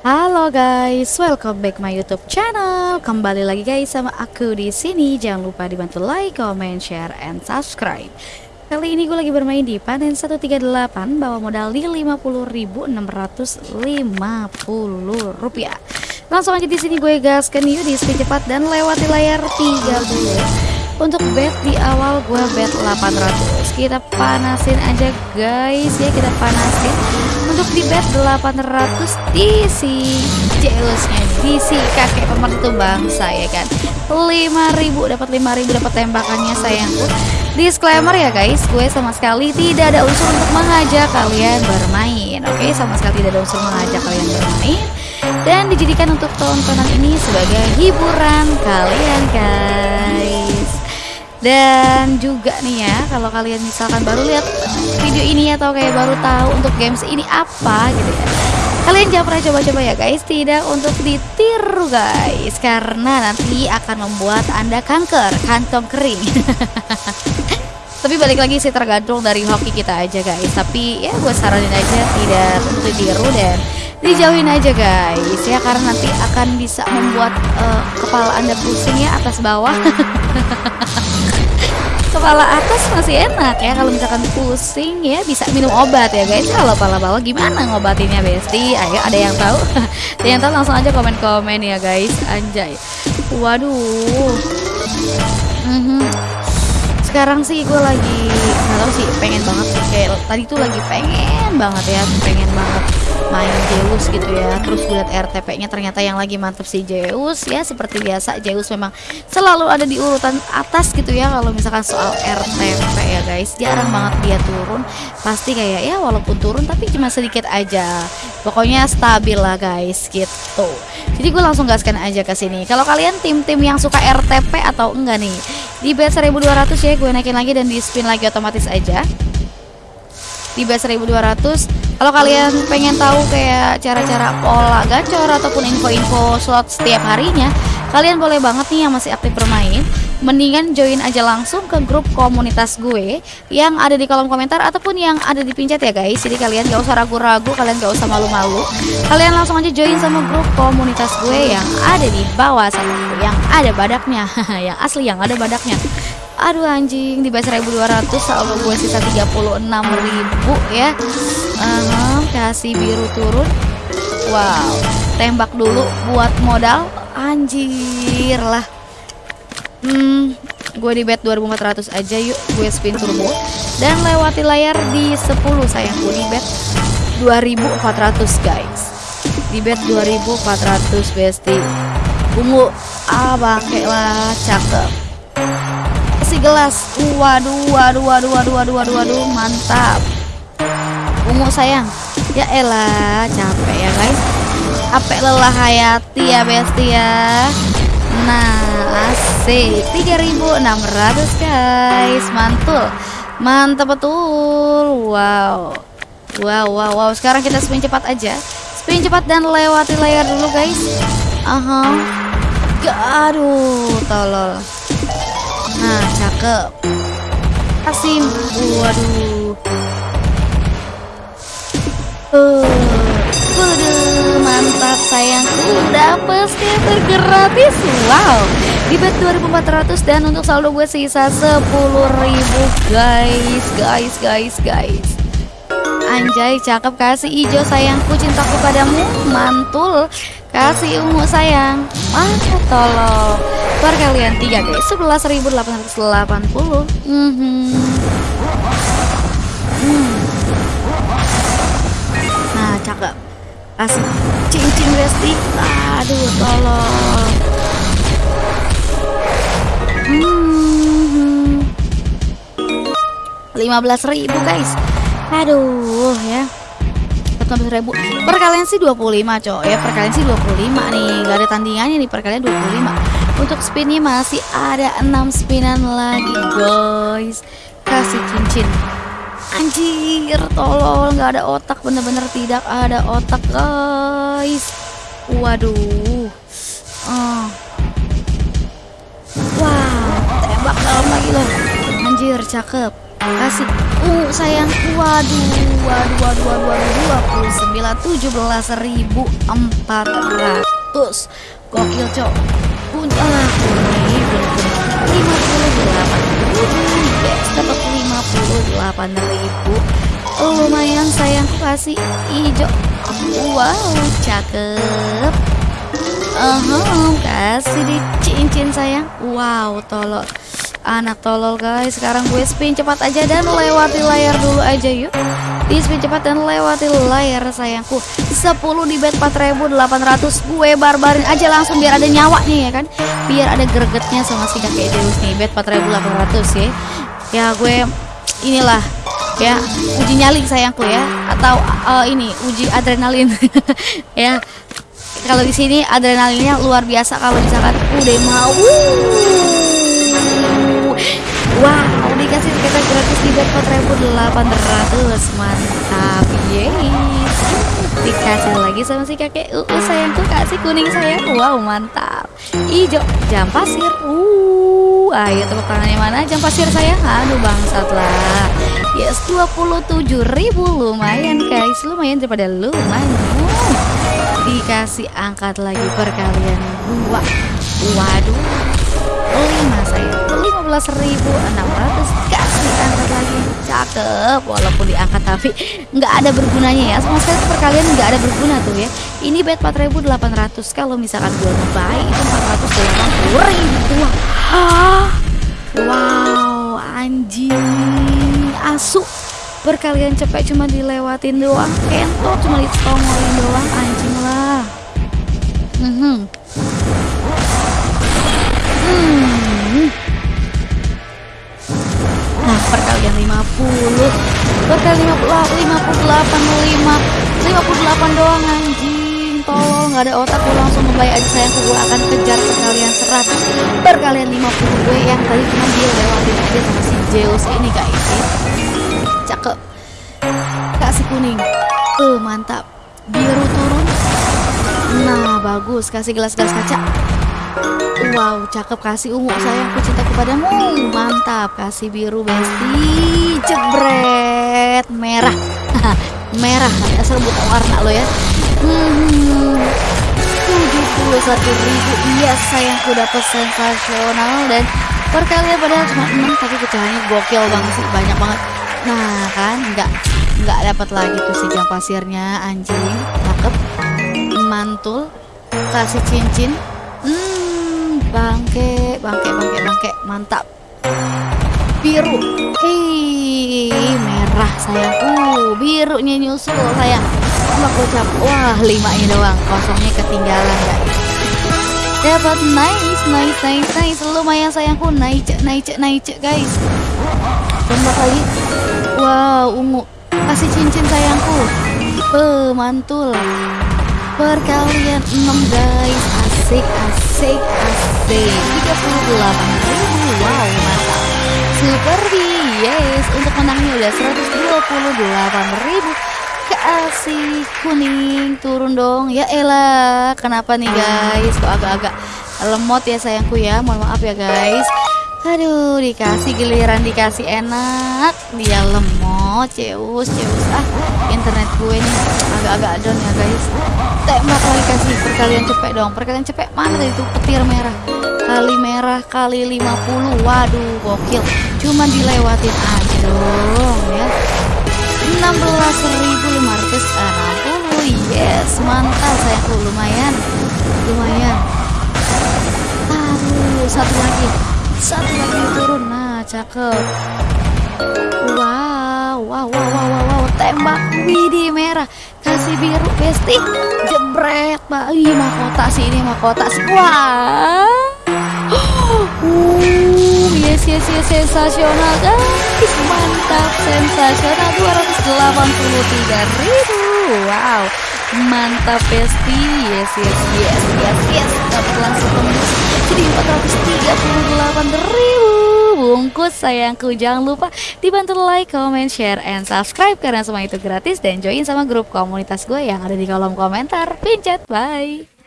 Halo guys, welcome back my YouTube channel. Kembali lagi guys sama aku di sini. Jangan lupa dibantu like, comment, share, and subscribe. Kali ini gue lagi bermain di panen 138 bawa modal di 50.650 rupiah. Langsung aja di sini gue gaskan yuk di cepat dan lewati layar 30. Untuk bet di awal gue bet 800. Kita panasin aja guys ya, kita panasin. Untuk di bet 800 di si Zeusnya di si kakek pemer itu bangsa ya kan? 5000 dapat 5000 dapat tembakannya sayangku. Disclaimer ya guys gue sama sekali tidak ada unsur untuk mengajak kalian bermain oke? Sama sekali tidak ada unsur mengajak kalian bermain. Dan dijadikan untuk tontonan ini sebagai hiburan kalian guys dan juga nih ya kalau kalian misalkan baru lihat video ini atau kayak baru tahu untuk games ini apa gitu ya kalian jangan pernah coba-coba ya guys tidak untuk ditiru guys karena nanti akan membuat anda kanker kantong kering. Tapi balik lagi sih tergantung dari hoki kita aja guys tapi ya gue saranin aja tidak untuk ditiru dan dijauhin aja guys ya karena nanti akan bisa membuat uh, kepala anda pusing ya atas bawah kepala atas masih enak ya kalau misalkan pusing ya bisa minum obat ya guys. Kalau kepala bawah gimana ngobatinnya besti? Ayo ada yang tahu? Ada yang tahu langsung aja komen-komen ya guys. Anjay. Waduh. Mm -hmm. Sekarang sih gue lagi nggak tahu sih pengen banget sih. Kayak tadi tuh lagi pengen banget ya pengen banget main Zeus gitu ya. Terus gue liat RTP nya ternyata yang lagi mantep si Zeus. Ya seperti biasa Zeus memang selalu ada di urutan atas gitu ya kalau misalkan soal RTP ya guys. Jarang banget dia turun. Pasti kayak ya walaupun turun tapi cuma sedikit aja. Pokoknya stabil lah guys gitu. Jadi gue langsung gaskan aja ke sini. Kalau kalian tim-tim yang suka RTP atau enggak nih di bet 1200 ya gue naikin lagi dan di spin lagi otomatis aja. Di bet 1200 kalau kalian pengen tahu kayak cara-cara pola gacor ataupun info-info slot setiap harinya, kalian boleh banget nih yang masih aktif bermain, mendingan join aja langsung ke grup komunitas gue yang ada di kolom komentar ataupun yang ada di pincet ya guys. Jadi kalian gak usah ragu-ragu, kalian gak usah malu-malu. Kalian langsung aja join sama grup komunitas gue yang ada di bawah sana, yang ada badaknya, yang asli yang ada badaknya. Aduh anjing di base 1200 saldo gue sisa 36.000 ya. Uh, kasih biru turun. Wow, tembak dulu buat modal. Anjir lah. Hmm, gue di bet 2400 aja yuk. Gue spin turbo dan lewati layar di 10 sayangku di bet 2400 guys. Di bet 2400 besti. Ungu ah bangke lah cakep gelas. Waduh, waduh, waduh, waduh, waduh, waduh, waduh, mantap. Ungu sayang. Ya elah, capek ya guys. Capek lelah hayati ya besti ya. Nah, asik. 3600 guys. Mantul. Mantap betul. Wow. Wow, wow, wow. Sekarang kita spin cepat aja. Spin cepat dan lewati layar dulu guys. Aha. Uh. Aduh, tolol. Nah, cakep. Kasih. Waduh. Sayangku. Dapet skater gratis. Wow. Di bet 2400 dan untuk saldo gue sisa 10.000 guys. Guys, guys, guys. Anjay, cakep kasih hijau sayangku cintaku padamu. Mantul. Kasih ungu sayang. Ah, tolong. kalian tiga guys. 11.880. Mm -hmm. hmm. Nah, cakep. Kasih cincin Besti. Aduh, tolong. Hmm. 15.000 guys. Aduh, ya. 15 ribu perkalian sih 25 cowok ya perkalian sih 25 nih gak ada tandingannya nih perkalian 25 untuk spinnya masih ada 6 spinan lagi guys kasih cincin anjir tolong nggak ada otak bener-bener tidak ada otak guys. Waduh. Oh. wow tembak dalam lagi loh. Anjir cakep. Kasih. Ungu sayangku waduh waduh waduh waduh waduh. Dua puluh sembilan tujuh belas ribu empat ratus. Gokil cok. Punya lima puluh delapan dapat lima puluh delapan ribu. Lumayan sayangku kasih hijau. Wow cakep. Uh kasih di cincin sayang. Wow tolol. Anak tolol guys. Sekarang gue spin cepat aja dan lewati layar dulu aja yuk. Di spin cepat dan lewati layar sayangku 10 di bet 4800 gue barbarin aja langsung biar ada nyawanya ya kan? Biar ada gregetnya sama si kakek Deus nih bet 4800 ya. Ya gue inilah ya uji nyali sayangku ya atau uh, ini uji adrenalin. Ya kalau di sini adrenalinnya luar biasa kalau misalkan udah mau wow dikasih kita gratis di bet 4800 mantap yes dikasih lagi sama si kakek uh, uh sayangku kasih kuning sayang wow mantap. Hijau jam pasir uh ayo tepuk tangannya mana? Jam pasir sayang aduh bangsat lah. Yes 27.000 lumayan guys lumayan daripada lumayan. Dikasih angkat lagi perkalian dua. Waduh lima saya lima belas ribu enam ratus kasih angkat lagi cakep walaupun diangkat tapi nggak ada bergunanya ya. Sama sekali perkalian nggak ada berguna tuh ya. Ini bet 4800 kalau misalkan gue ngebuy itu 480 ribu. Ah wow anjing. Asu. Perkalian cepet cuma dilewatin doang. Kentot cuma ditongolin doang. Anjing lah. Hmm hmm perkalian 50 perkalian 50 58 5 58 doang anjing. Tolong nggak ada otak gue langsung membayar aja sayang gue akan kejar perkalian 100 perkalian 50 gue yang tadi cuma dia lewatin aja sama si Zeus ini guys. Cakep. Kasih kuning. Uh mantap. Biru turun. Nah bagus. Kasih gelas-gelas kaca wow cakep kasih ungu sayangku cinta kepadamu. Mantap kasih biru besti jebret. Merah. Merah. Ya sebut warna lo ya. Hmm, 71 ribu. Iya sayangku dapat sensasional dan perkalian padahal cuma 6 tapi pecahannya gokil banget sih banyak banget. Nah kan nggak nggak dapat lagi tuh si jam pasirnya anjing. Cakep. Mantul. Kasih cincin hmm bangke bangke bangke bangke. Mantap. Biru. Hei merah sayangku. Birunya nyusul sayang. Sama kocap wah lima ini doang. Kosongnya ketinggalan guys. Dapat nice nice nice nice. Lumayan sayangku. Naik naik naik guys. Tembak lagi wow ungu. Kasih cincin sayangku. Pemantul. Perkalian 6 guys asik asik asik. 38 ribu wow mantap. Super yes untuk menangnya udah 128 ribu. Kasih kuning turun dong. Ya elah kenapa nih guys? Kok agak-agak lemot ya sayangku ya. Mohon maaf ya guys. Aduh dikasih giliran dikasih enak. Dia lemot ceus ceus. Ah internet gue nih agak-agak down ya guys tembak lagi kasih perkalian cepet dong. Perkalian cepet mana itu petir merah. Kali merah kali 50 waduh gokil. Cuma dilewatin aja dong ya. 16.560 yes mantap sayangku lumayan. Lumayan. Aduh satu lagi. Satu lagi turun. Nah cakep. Wow wow wow wow wow, tembak widih merah kasih biru besti. Jebret mbak. Ih mahkota sih ini mahkota sih. Wah. Uh, yes yes yes sensasional guys. Mantap sensasional. 283 ribu. Wow. Mantap besti. Yes yes yes yes yes. Dapat langsung tembus jadi 438 ribu bungkus sayangku jangan lupa dibantu like comment share and subscribe. Karena semua itu gratis. Dan join sama grup komunitas gue yang ada di kolom komentar. Pincet bye